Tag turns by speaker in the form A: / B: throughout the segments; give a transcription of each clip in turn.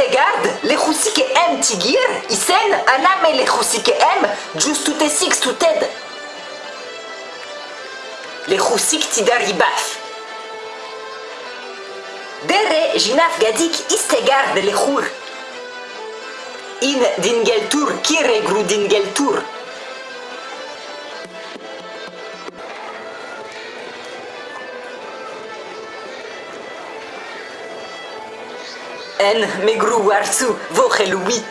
A: Istegard, le que em tigir, isen, aname le que em, just tout six tout ted. Le chusik tidaribaf. Dere jinaf gadik istegard le chur. In dingeltur kire gru dingeltur. En megru warsu vochelubi.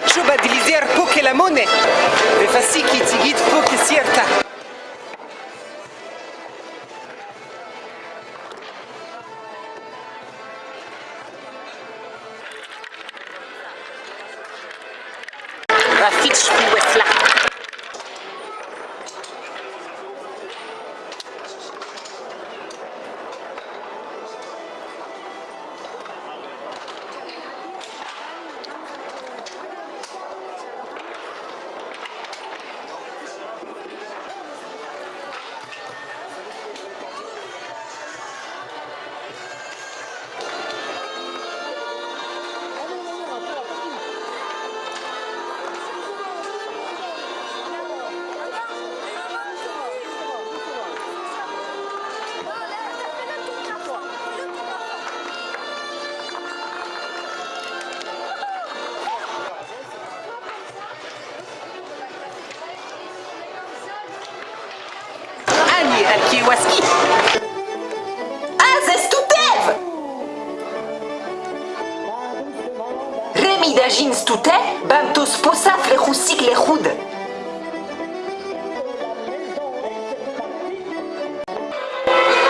B: بتشوبة ديليزير بوكي لاموني بفاسيكي تيجيت بوكي سيرتا Rafit
A: Schwuesla. Westla.
B: Ani al kiewaski.
A: Azestutev! Remi d'agin stute, bantos posaf le chusik le chud.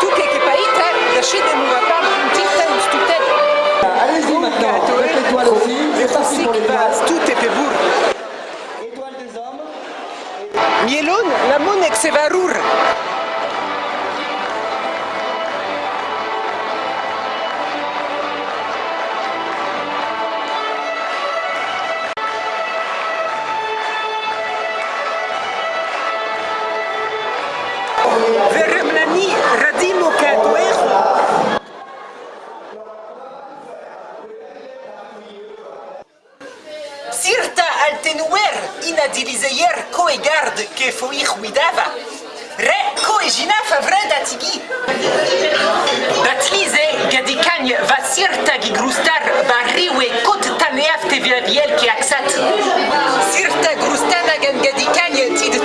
B: Tu che che paita, la scede non va pas puntita in stutet.
C: Allez-y maintenant, avec l'étoile aussi,
B: Le
C: c'est parti pour les des hommes.
B: Mielon, la monek se va Veremlani radimo kadoejo. Sirta altenuer inadilizeyer koegard ke foich widava. Re koegina favred atigi. Batlize gadikagne va sirta gigrustar barriwe kot taneafte viaviel ke aksat. Sirta grustana gan gadikagne tid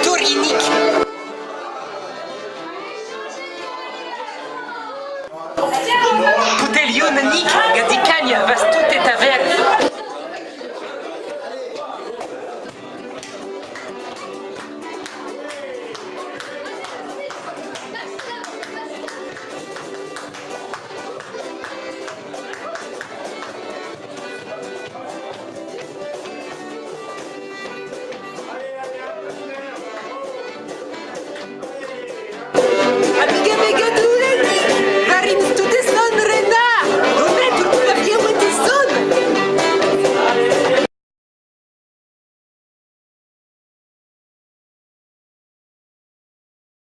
B: Putelion nik gadikagne vas tout et aver. Amiga mega